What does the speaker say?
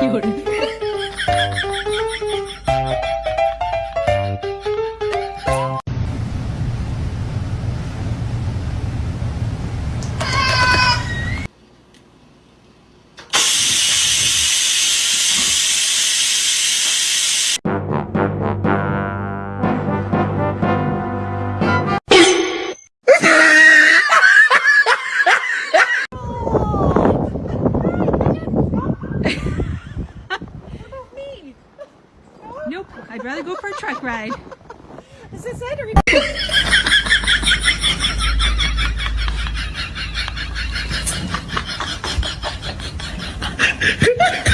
夜 Nope, I'd rather go for a truck ride.